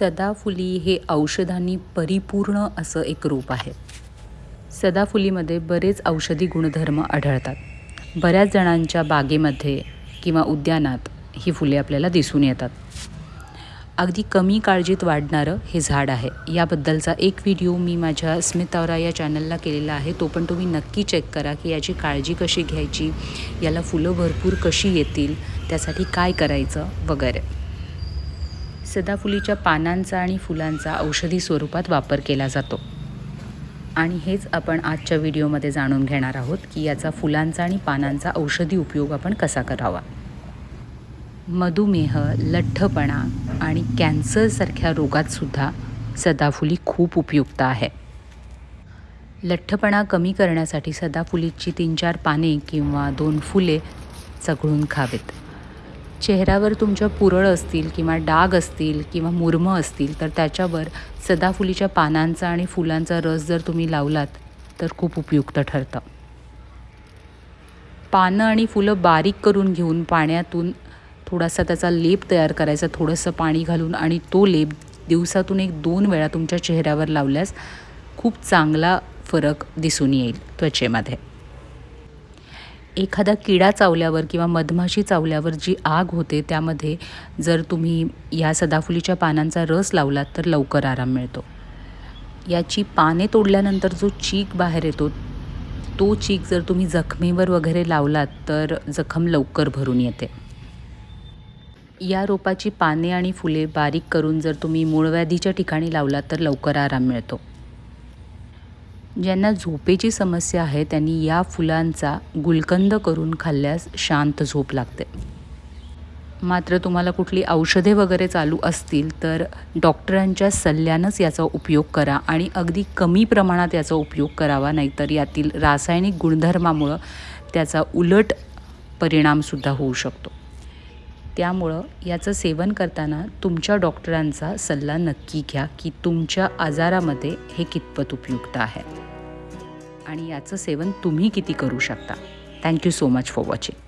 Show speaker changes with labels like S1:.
S1: सदाफुली हे औषधांनी परिपूर्ण असं एक रूप आहे. सदाफुलीमध्ये बरेच औषधी गुणधर्म आढळतात. बऱ्याच जणांच्या बागेमध्ये किंवा उद्यानात ही फुले आपल्याला दिसून येतात. अगदी कमी काळजीत वाढणारं हे झाड आहे. याबद्दलचा एक व्हिडिओ मी माझ्या स्मितावरा या चॅनलला केलेला आहे. तो पण तुम्ही नक्की चेक करा की याची काळजी कशी घ्यायची याला फुलं भरपूर कशी येतील त्यासाठी काय करायचं वगैरे. सदाफुलीच्या पानांचा आणि फुलांचा औषधी स्वरूपात वापर केला जातो. आणि हेच आपण आजच्या व्हिडिओमध्ये जाणून घेणार आहोत की याचा फुलांचा आणि पानांचा औषधी उपयोग आपण कसा करावा. मधुमेह लठ्ठपणा आणि कॅन्सरसारख्या रोगातसुद्धा सदाफुली खूप उपयुक्त आहे. लठ्ठपणा कमी करण्यासाठी सदाफुलीची तीन चार पाने किंवा दोन फुले चघळून खावेत. चेहऱ्यावर तुमच्या पुरळ असतील किंवा डाग असतील किंवा मुरमं असतील तर त्याच्यावर सदाफुलीच्या पानांचा आणि फुलांचा रस जर तुम्ही लावलात तर खूप उपयुक्त ठरतं. पानं आणि फुलं बारीक करून घेऊन पाण्यातून थोडासा त्याचा लेप तयार करायचा थोडंसं पाणी घालून आणि तो लेप दिवसातून एक दोन वेळा तुमच्या चेहऱ्यावर लावल्यास खूप चांगला फरक दिसून येईल त्वचेमध्ये. एखादा किडा चावल्यावर किंवा मधमाशी चावल्यावर जी आग होते त्यामध्ये जर तुम्ही या सदाफुलीच्या पानांचा रस लावलात तर लवकर आराम मिळतो. याची पाने तोडल्यानंतर जो चीक बाहेर येतो तो चीक जर तुम्ही जखमेवर वगैरे लावलात तर जखम लवकर भरून येते. या रोपाची पाने आणि फुले बारीक करून जर तुम्ही मूळव्याधीच्या ठिकाणी लावलात तर लवकर आराम मिळतो. ज्यांना झोपेची समस्या आहे त्यांनी या फुलांचा गुलकंद करून खाल्ल्यास शांत झोप लागते. मात्र तुम्हाला कुठली औषधे वगैरे चालू असतील तर डॉक्टरांच्या सल्ल्यानंच याचा उपयोग करा आणि अगदी कमी प्रमाणात याचा उपयोग करावा नाहीतर यातील रासायनिक गुणधर्मामुळं त्याचा उलट परिणामसुद्धा होऊ शकतो. त्यामुळं याचं सेवन करताना तुमच्या डॉक्टरांचा सल्ला नक्की घ्या की तुमच्या आजारामध्ये हे कितपत उपयुक्त आहे. आणि याचं सेवन तुम्ही किती करू शकता. Thank you so much for watching